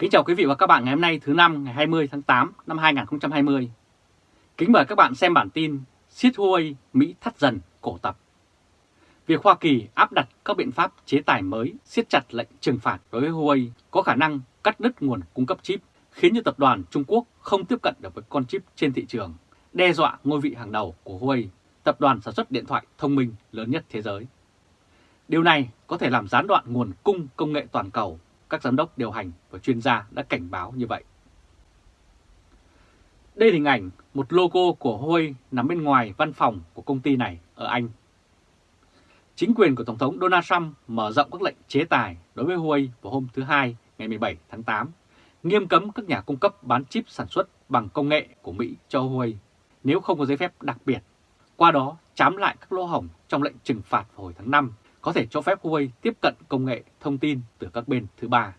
Kính chào quý vị và các bạn ngày hôm nay thứ năm ngày 20 tháng 8 năm 2020. Kính mời các bạn xem bản tin siết Huawei Mỹ thắt dần cổ tập. Việc Hoa Kỳ áp đặt các biện pháp chế tài mới siết chặt lệnh trừng phạt đối với Huawei có khả năng cắt đứt nguồn cung cấp chip khiến cho tập đoàn Trung Quốc không tiếp cận được với con chip trên thị trường, đe dọa ngôi vị hàng đầu của Huawei, tập đoàn sản xuất điện thoại thông minh lớn nhất thế giới. Điều này có thể làm gián đoạn nguồn cung công nghệ toàn cầu các giám đốc điều hành và chuyên gia đã cảnh báo như vậy. Đây là hình ảnh một logo của Huawei nằm bên ngoài văn phòng của công ty này ở Anh. Chính quyền của Tổng thống Donald Trump mở rộng các lệnh chế tài đối với Huawei vào hôm thứ Hai ngày 17 tháng 8, nghiêm cấm các nhà cung cấp bán chip sản xuất bằng công nghệ của Mỹ cho Huawei nếu không có giấy phép đặc biệt. Qua đó chám lại các lỗ hổng trong lệnh trừng phạt vào hồi tháng 5 có thể cho phép Huawei tiếp cận công nghệ thông tin từ các bên thứ ba.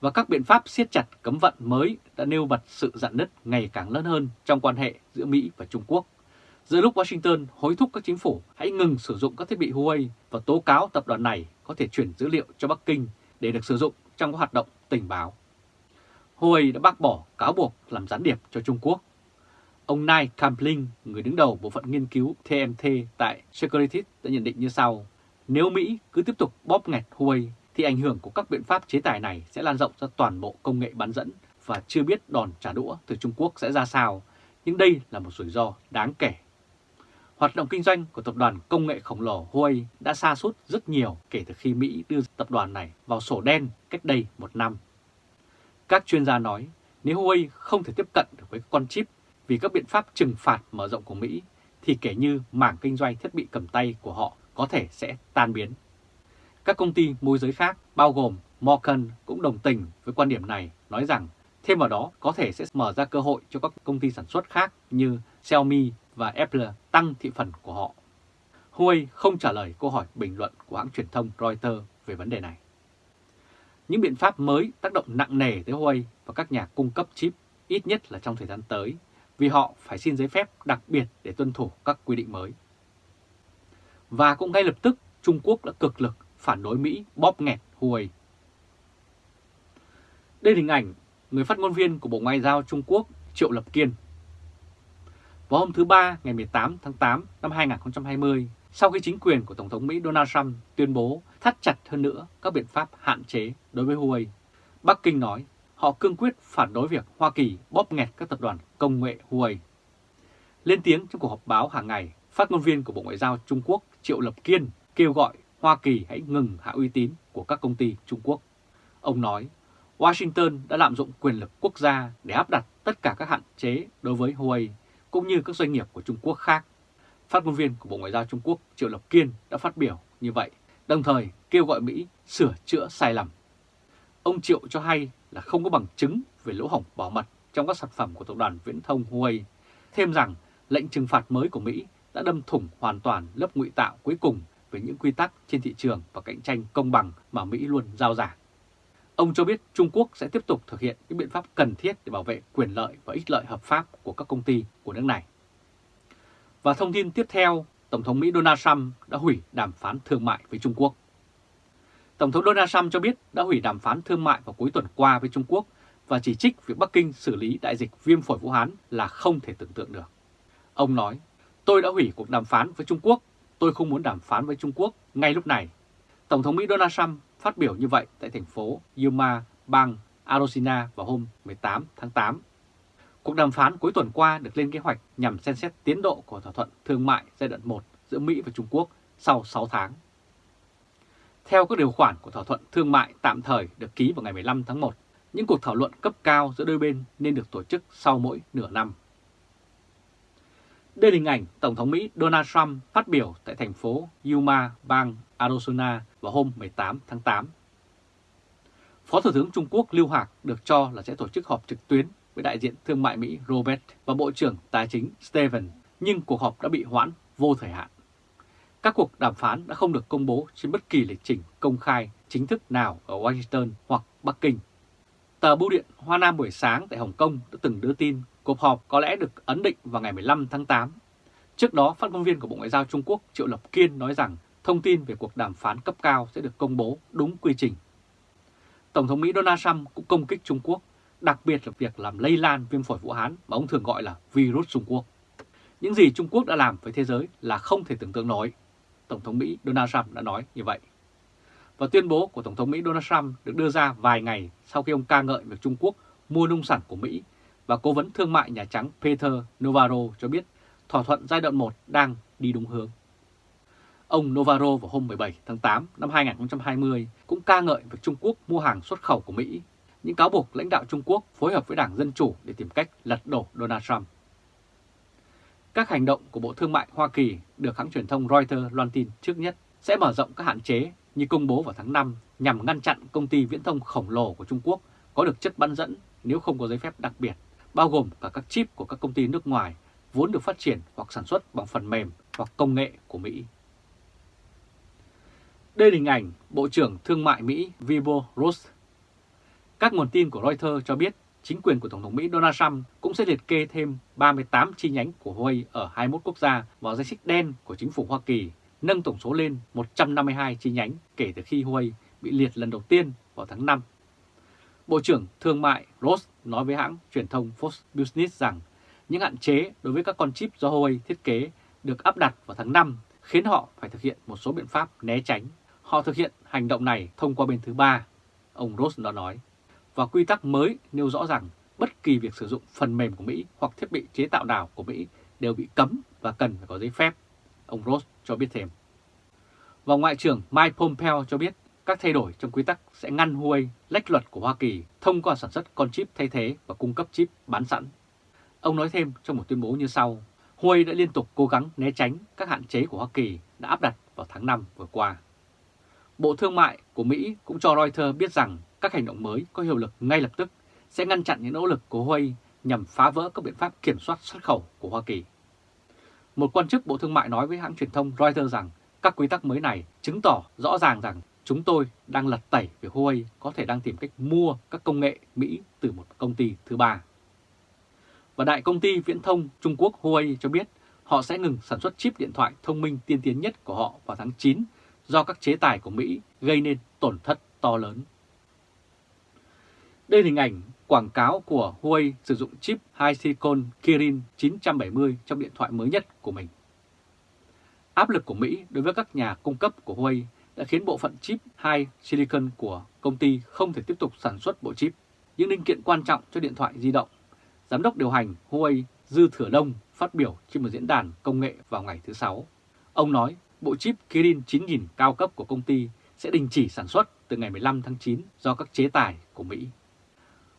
Và các biện pháp siết chặt cấm vận mới đã nêu bật sự dạn nứt ngày càng lớn hơn trong quan hệ giữa Mỹ và Trung Quốc. Giữa lúc Washington hối thúc các chính phủ hãy ngừng sử dụng các thiết bị Huawei và tố cáo tập đoàn này có thể chuyển dữ liệu cho Bắc Kinh để được sử dụng trong các hoạt động tình báo. Huawei đã bác bỏ cáo buộc làm gián điệp cho Trung Quốc. Ông Nai Kampling, người đứng đầu bộ phận nghiên cứu TMT tại Securities đã nhận định như sau. Nếu Mỹ cứ tiếp tục bóp nghẹt Huawei thì ảnh hưởng của các biện pháp chế tài này sẽ lan rộng ra toàn bộ công nghệ bán dẫn và chưa biết đòn trả đũa từ Trung Quốc sẽ ra sao, nhưng đây là một rủi ro đáng kể. Hoạt động kinh doanh của tập đoàn công nghệ khổng lồ Huawei đã xa sút rất nhiều kể từ khi Mỹ đưa tập đoàn này vào sổ đen cách đây một năm. Các chuyên gia nói nếu Huawei không thể tiếp cận được với con chip vì các biện pháp trừng phạt mở rộng của Mỹ thì kể như mảng kinh doanh thiết bị cầm tay của họ có thể sẽ tan biến. Các công ty môi giới khác bao gồm Morgan cũng đồng tình với quan điểm này, nói rằng thêm vào đó có thể sẽ mở ra cơ hội cho các công ty sản xuất khác như Xiaomi và Apple tăng thị phần của họ. Huawei không trả lời câu hỏi bình luận của hãng truyền thông Reuters về vấn đề này. Những biện pháp mới tác động nặng nề tới Huawei và các nhà cung cấp chip ít nhất là trong thời gian tới vì họ phải xin giấy phép đặc biệt để tuân thủ các quy định mới. Và cũng ngay lập tức Trung Quốc đã cực lực phản đối Mỹ bóp nghẹt Huawei. Đây là hình ảnh người phát ngôn viên của Bộ Ngoại giao Trung Quốc Triệu Lập Kiên. Vào hôm thứ Ba ngày 18 tháng 8 năm 2020, sau khi chính quyền của Tổng thống Mỹ Donald Trump tuyên bố thắt chặt hơn nữa các biện pháp hạn chế đối với Huawei, Bắc Kinh nói họ cương quyết phản đối việc Hoa Kỳ bóp nghẹt các tập đoàn công nghệ Huawei. Lên tiếng trong cuộc họp báo hàng ngày, phát ngôn viên của Bộ Ngoại giao Trung Quốc Triệu Lập Kiên kêu gọi Hoa Kỳ hãy ngừng hạ uy tín của các công ty Trung Quốc. Ông nói, Washington đã lạm dụng quyền lực quốc gia để áp đặt tất cả các hạn chế đối với Huawei cũng như các doanh nghiệp của Trung Quốc khác. Phát ngôn viên của Bộ Ngoại giao Trung Quốc Triệu Lập Kiên đã phát biểu như vậy, đồng thời kêu gọi Mỹ sửa chữa sai lầm. Ông Triệu cho hay là không có bằng chứng về lỗ hổng bảo mật trong các sản phẩm của tập đoàn viễn thông Huawei, thêm rằng lệnh trừng phạt mới của Mỹ đã đâm thủng hoàn toàn lớp ngụy tạo cuối cùng về những quy tắc trên thị trường và cạnh tranh công bằng mà Mỹ luôn giao giảng. Ông cho biết Trung Quốc sẽ tiếp tục thực hiện những biện pháp cần thiết để bảo vệ quyền lợi và ích lợi hợp pháp của các công ty của nước này. Và thông tin tiếp theo, Tổng thống Mỹ Donald Trump đã hủy đàm phán thương mại với Trung Quốc. Tổng thống Donald Trump cho biết đã hủy đàm phán thương mại vào cuối tuần qua với Trung Quốc và chỉ trích việc Bắc Kinh xử lý đại dịch viêm phổi Vũ Hán là không thể tưởng tượng được. Ông nói, tôi đã hủy cuộc đàm phán với Trung Quốc, tôi không muốn đàm phán với Trung Quốc ngay lúc này. Tổng thống Mỹ Donald Trump phát biểu như vậy tại thành phố Yuma, bang Arizona vào hôm 18 tháng 8. Cuộc đàm phán cuối tuần qua được lên kế hoạch nhằm xem xét tiến độ của thỏa thuận thương mại giai đoạn 1 giữa Mỹ và Trung Quốc sau 6 tháng. Theo các điều khoản của thỏa thuận thương mại tạm thời được ký vào ngày 15 tháng 1, những cuộc thảo luận cấp cao giữa đôi bên nên được tổ chức sau mỗi nửa năm. Đây là hình ảnh Tổng thống Mỹ Donald Trump phát biểu tại thành phố Yuma, bang Arizona vào hôm 18 tháng 8. Phó Thủ tướng Trung Quốc Lưu Hạc được cho là sẽ tổ chức họp trực tuyến với đại diện thương mại Mỹ Robert và Bộ trưởng Tài chính Steven, nhưng cuộc họp đã bị hoãn vô thời hạn. Các cuộc đàm phán đã không được công bố trên bất kỳ lịch trình công khai chính thức nào ở Washington hoặc Bắc Kinh. Tờ Bưu điện Hoa Nam buổi sáng tại Hồng Kông đã từng đưa tin cuộc họp có lẽ được ấn định vào ngày 15 tháng 8. Trước đó, phát ngôn viên của Bộ Ngoại giao Trung Quốc Triệu Lập Kiên nói rằng thông tin về cuộc đàm phán cấp cao sẽ được công bố đúng quy trình. Tổng thống Mỹ Donald Trump cũng công kích Trung Quốc, đặc biệt là việc làm lây lan viêm phổi Vũ Hán mà ông thường gọi là virus Trung Quốc. Những gì Trung Quốc đã làm với thế giới là không thể tưởng tượng nổi. Tổng thống Mỹ Donald Trump đã nói như vậy. Và tuyên bố của Tổng thống Mỹ Donald Trump được đưa ra vài ngày sau khi ông ca ngợi việc Trung Quốc mua nông sản của Mỹ và cố vấn thương mại Nhà Trắng Peter Navarro cho biết thỏa thuận giai đoạn 1 đang đi đúng hướng. Ông Navarro vào hôm 17 tháng 8 năm 2020 cũng ca ngợi việc Trung Quốc mua hàng xuất khẩu của Mỹ, những cáo buộc lãnh đạo Trung Quốc phối hợp với Đảng Dân Chủ để tìm cách lật đổ Donald Trump. Các hành động của Bộ Thương mại Hoa Kỳ được hãng truyền thông Reuters loan tin trước nhất sẽ mở rộng các hạn chế như công bố vào tháng 5 nhằm ngăn chặn công ty viễn thông khổng lồ của Trung Quốc có được chất bán dẫn nếu không có giấy phép đặc biệt, bao gồm cả các chip của các công ty nước ngoài vốn được phát triển hoặc sản xuất bằng phần mềm hoặc công nghệ của Mỹ. Đây là hình ảnh Bộ trưởng Thương mại Mỹ Wilbur Ross. Các nguồn tin của Reuters cho biết chính quyền của Tổng thống Mỹ Donald Trump cũng sẽ liệt kê thêm 38 chi nhánh của Huawei ở 21 quốc gia vào danh sách đen của chính phủ Hoa Kỳ, nâng tổng số lên 152 chi nhánh kể từ khi Huawei bị liệt lần đầu tiên vào tháng 5. Bộ trưởng Thương mại Ross nói với hãng truyền thông Fox Business rằng những hạn chế đối với các con chip do Huawei thiết kế được áp đặt vào tháng 5 khiến họ phải thực hiện một số biện pháp né tránh. Họ thực hiện hành động này thông qua bên thứ ba, ông Ross đã nói. Và quy tắc mới nêu rõ rằng bất kỳ việc sử dụng phần mềm của Mỹ hoặc thiết bị chế tạo nào của Mỹ đều bị cấm và cần phải có giấy phép, ông Ross cho biết thêm. Và Ngoại trưởng Mike Pompeo cho biết các thay đổi trong quy tắc sẽ ngăn Huawei lách luật của Hoa Kỳ thông qua sản xuất con chip thay thế và cung cấp chip bán sẵn. Ông nói thêm trong một tuyên bố như sau, Huawei đã liên tục cố gắng né tránh các hạn chế của Hoa Kỳ đã áp đặt vào tháng 5 vừa qua. Bộ Thương mại của Mỹ cũng cho Reuters biết rằng các hành động mới có hiệu lực ngay lập tức sẽ ngăn chặn những nỗ lực của Huawei nhằm phá vỡ các biện pháp kiểm soát xuất khẩu của Hoa Kỳ. Một quan chức Bộ Thương mại nói với hãng truyền thông Reuters rằng các quy tắc mới này chứng tỏ rõ ràng rằng chúng tôi đang lật tẩy về Huawei có thể đang tìm cách mua các công nghệ Mỹ từ một công ty thứ ba. Và đại công ty viễn thông Trung Quốc Huawei cho biết họ sẽ ngừng sản xuất chip điện thoại thông minh tiên tiến nhất của họ vào tháng 9 do các chế tài của Mỹ gây nên tổn thất to lớn. Đây là hình ảnh quảng cáo của Huawei sử dụng chip High Silicon Kirin 970 trong điện thoại mới nhất của mình. Áp lực của Mỹ đối với các nhà cung cấp của Huawei đã khiến bộ phận chip 2 Silicon của công ty không thể tiếp tục sản xuất bộ chip, những linh kiện quan trọng cho điện thoại di động. Giám đốc điều hành Huawei Dư Thừa Đông phát biểu trên một diễn đàn công nghệ vào ngày thứ Sáu. Ông nói bộ chip Kirin 9000 cao cấp của công ty sẽ đình chỉ sản xuất từ ngày 15 tháng 9 do các chế tài của Mỹ.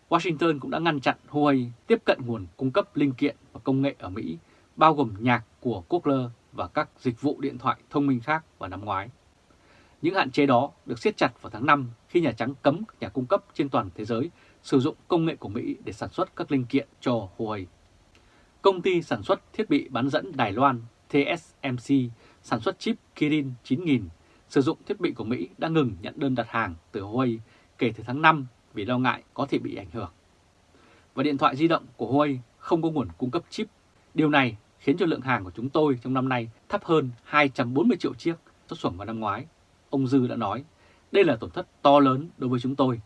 Washington cũng đã ngăn chặn Huawei tiếp cận nguồn cung cấp linh kiện và công nghệ ở Mỹ, bao gồm nhạc của Cochlear và các dịch vụ điện thoại thông minh khác vào năm ngoái. Những hạn chế đó được siết chặt vào tháng 5 khi Nhà Trắng cấm các nhà cung cấp trên toàn thế giới sử dụng công nghệ của Mỹ để sản xuất các linh kiện cho Huawei. Công ty sản xuất thiết bị bán dẫn Đài Loan TSMC sản xuất chip Kirin 9000 sử dụng thiết bị của Mỹ đã ngừng nhận đơn đặt hàng từ Huawei kể từ tháng 5 vì lo ngại có thể bị ảnh hưởng. Và điện thoại di động của Huawei không có nguồn cung cấp chip. Điều này khiến cho lượng hàng của chúng tôi trong năm nay thấp hơn 240 triệu chiếc xuất xuẩn vào năm ngoái. Ông Dư đã nói, đây là tổn thất to lớn đối với chúng tôi.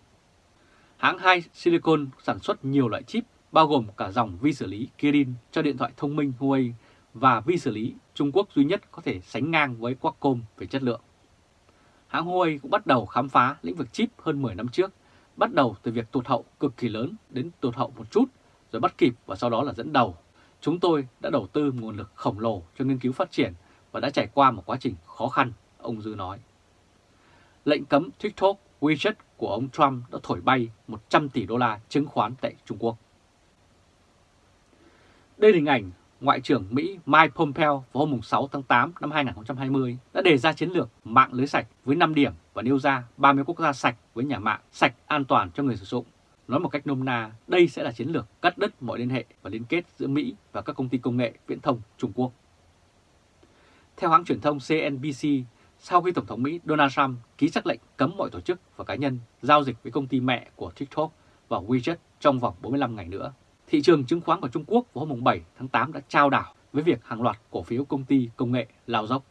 Hãng Hai Silicon sản xuất nhiều loại chip bao gồm cả dòng vi xử lý Kirin cho điện thoại thông minh Huawei và vi xử lý Trung Quốc duy nhất có thể sánh ngang với Qualcomm về chất lượng. Hãng Huawei cũng bắt đầu khám phá lĩnh vực chip hơn 10 năm trước, bắt đầu từ việc tụt hậu cực kỳ lớn đến tụt hậu một chút, rồi bắt kịp và sau đó là dẫn đầu. Chúng tôi đã đầu tư nguồn lực khổng lồ cho nghiên cứu phát triển và đã trải qua một quá trình khó khăn, ông Dư nói. Lệnh cấm TikTok, WeChat của ông Trump đã thổi bay 100 tỷ đô la chứng khoán tại Trung Quốc. Đây là hình ảnh Ngoại trưởng Mỹ Mike Pompeo vào hôm 6 tháng 8 năm 2020 đã đề ra chiến lược mạng lưới sạch với 5 điểm và nêu ra 30 quốc gia sạch với nhà mạng sạch an toàn cho người sử dụng. Nói một cách nôm na, đây sẽ là chiến lược cắt đứt mọi liên hệ và liên kết giữa Mỹ và các công ty công nghệ viễn thông Trung Quốc. Theo hãng truyền thông CNBC, sau khi Tổng thống Mỹ Donald Trump ký sắc lệnh cấm mọi tổ chức và cá nhân giao dịch với công ty mẹ của TikTok và WeChat trong vòng 45 ngày nữa, thị trường chứng khoán của Trung Quốc vào hôm 7 tháng 8 đã trao đảo với việc hàng loạt cổ phiếu công ty công nghệ lao dốc.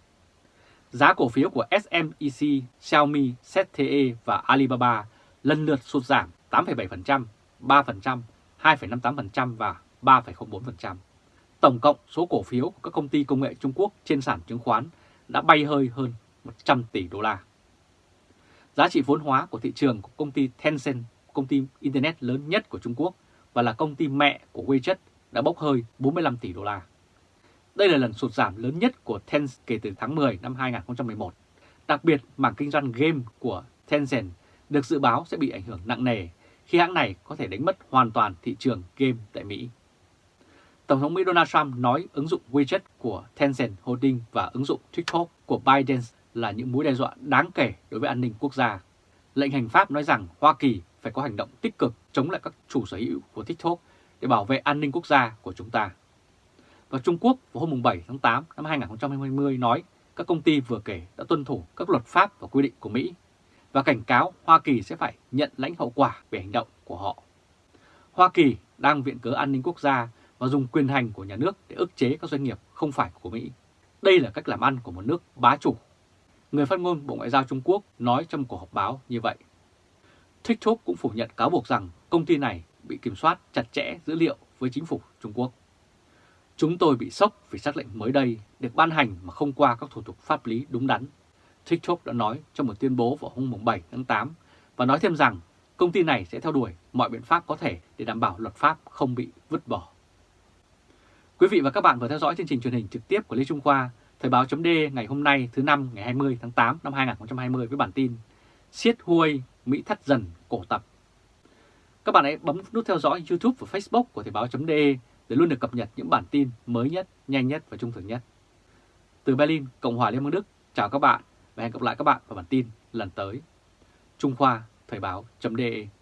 Giá cổ phiếu của SMEC, Xiaomi, ZTE và Alibaba lần lượt sụt giảm 8,7%, 3%, 2,58% và 3,04%. Tổng cộng số cổ phiếu của các công ty công nghệ Trung Quốc trên sàn chứng khoán đã bay hơi hơn 100 tỷ đô la. Giá trị vốn hóa của thị trường của công ty Tencent, công ty Internet lớn nhất của Trung Quốc và là công ty mẹ của WeChat đã bốc hơi 45 tỷ đô la. Đây là lần sụt giảm lớn nhất của Tencent kể từ tháng 10 năm 2011. Đặc biệt, mảng kinh doanh game của Tencent được dự báo sẽ bị ảnh hưởng nặng nề khi hãng này có thể đánh mất hoàn toàn thị trường game tại Mỹ. Tổng thống Mỹ Donald Trump nói ứng dụng WeChat của Tencent Holding và ứng dụng TikTok của ByteDance là những mối đe dọa đáng kể đối với an ninh quốc gia. Lệnh hành pháp nói rằng Hoa Kỳ phải có hành động tích cực chống lại các chủ sở hữu của TikTok để bảo vệ an ninh quốc gia của chúng ta. Và Trung Quốc vào hôm 7 tháng 8 năm 2020 nói các công ty vừa kể đã tuân thủ các luật pháp và quy định của Mỹ và cảnh cáo Hoa Kỳ sẽ phải nhận lãnh hậu quả về hành động của họ. Hoa Kỳ đang viện cớ an ninh quốc gia và dùng quyền hành của nhà nước để ức chế các doanh nghiệp không phải của Mỹ. Đây là cách làm ăn của một nước bá chủ. Người phát ngôn Bộ Ngoại giao Trung Quốc nói trong cuộc họp báo như vậy. TikTok cũng phủ nhận cáo buộc rằng công ty này bị kiểm soát chặt chẽ dữ liệu với chính phủ Trung Quốc. Chúng tôi bị sốc vì xác lệnh mới đây được ban hành mà không qua các thủ tục pháp lý đúng đắn. TikTok đã nói trong một tuyên bố vào hôm 7 tháng 8 và nói thêm rằng công ty này sẽ theo đuổi mọi biện pháp có thể để đảm bảo luật pháp không bị vứt bỏ. Quý vị và các bạn vừa theo dõi chương trình truyền hình trực tiếp của Lê Trung Khoa, Thời báo chấm ngày hôm nay thứ năm ngày 20 tháng 8 năm 2020 với bản tin Siết Huawei Mỹ thắt dần cổ tập. Các bạn hãy bấm nút theo dõi YouTube và Facebook của Thời báo.de để luôn được cập nhật những bản tin mới nhất, nhanh nhất và trung thực nhất. Từ Berlin, Cộng hòa Liên bang Đức, chào các bạn và hẹn gặp lại các bạn vào bản tin lần tới. Trung Khoa Thời báo.de